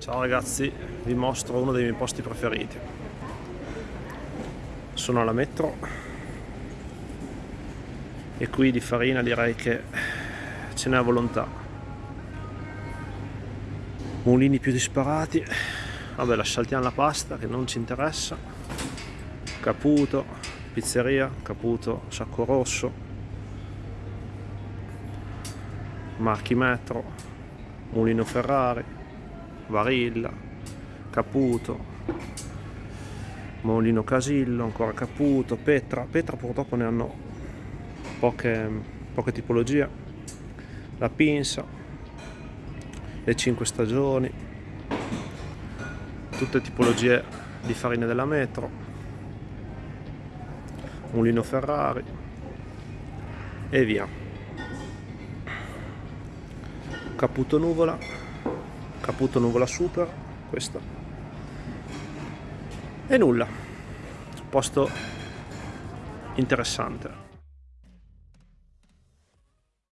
Ciao ragazzi, vi mostro uno dei miei posti preferiti. Sono alla metro e qui di farina direi che ce n'è a volontà. Mulini più disparati. Vabbè, lascialtiamo la pasta che non ci interessa. Caputo, pizzeria, Caputo, Sacco Rosso, marchi metro, mulino Ferrari Varilla, Caputo, Molino Casillo, ancora Caputo, Petra. Petra purtroppo ne hanno poche, poche tipologie. La Pinsa, le 5 stagioni, tutte tipologie di farine della metro, Mulino Ferrari e via. Caputo Nuvola Caputo nuvola super, questo. E nulla, posto interessante.